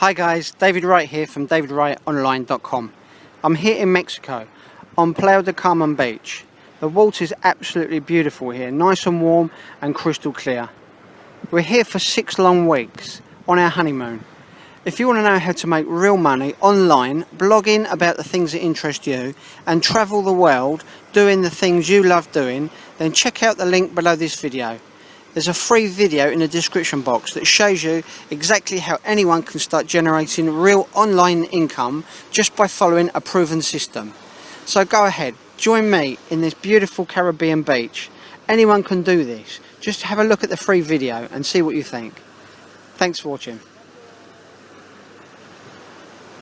Hi guys, David Wright here from davidwrightonline.com. I'm here in Mexico on Playa del Carmen Beach. The water is absolutely beautiful here, nice and warm and crystal clear. We're here for six long weeks on our honeymoon. If you want to know how to make real money online, blogging about the things that interest you and travel the world doing the things you love doing, then check out the link below this video. There's a free video in the description box that shows you exactly how anyone can start generating real online income just by following a proven system. So go ahead, join me in this beautiful Caribbean beach. Anyone can do this. Just have a look at the free video and see what you think. Thanks for watching.